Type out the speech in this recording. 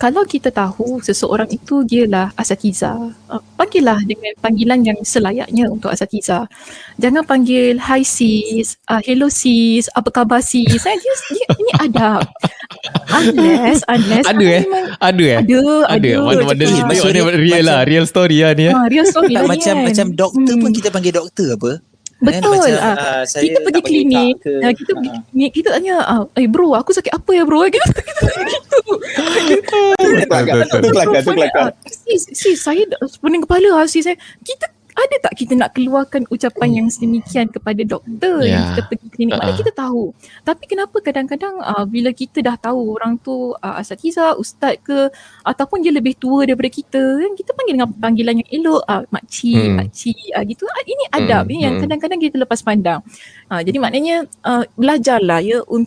kalau kita tahu seseorang itu dialah asatiza, uh, panggillah dengan panggilan yang selayaknya untuk asatiza. Jangan panggil hi sis, uh, hello sis, apa khabar sis. Saya dia, dia ini adab. Unless, unless Ada eh? Ada eh? Ada, ada. Ada. Mana-mana Eh, ni macam real lah, macam- real story lah ni eh. Ha, real story lah macam kan. macam doktor Hmm. pun kita panggil doktor apa? Betul. Kan? Macam, Ah, ah, saya kita pergi klinik, ke, uh, kita pergi ah. klinik, kita tanya, ah, eh bro, aku sakit apa ya bro? Kita kita gitu. Kelakar, tu kelakar, kelakar. Ah, Sis, sis, saya pening kepala lah sis. Saya, kita ada tak kita nak keluarkan ucapan yang sedemikian kepada doktor Ya. yang kita pergi klinik? Ah. kita tahu. Tapi kenapa kadang-kadang uh, bila kita dah tahu orang tu uh, asatiza, ustaz ke ataupun dia lebih tua daripada kita, kan kita panggil dengan panggilan yang elok, uh, makcik, Hmm. pakcik uh, gitu. Uh, ini adab Hmm, ni yang hmm. kadang-kadang kita lepas pandang. Uh, jadi maknanya uh, belajarlah ya untuk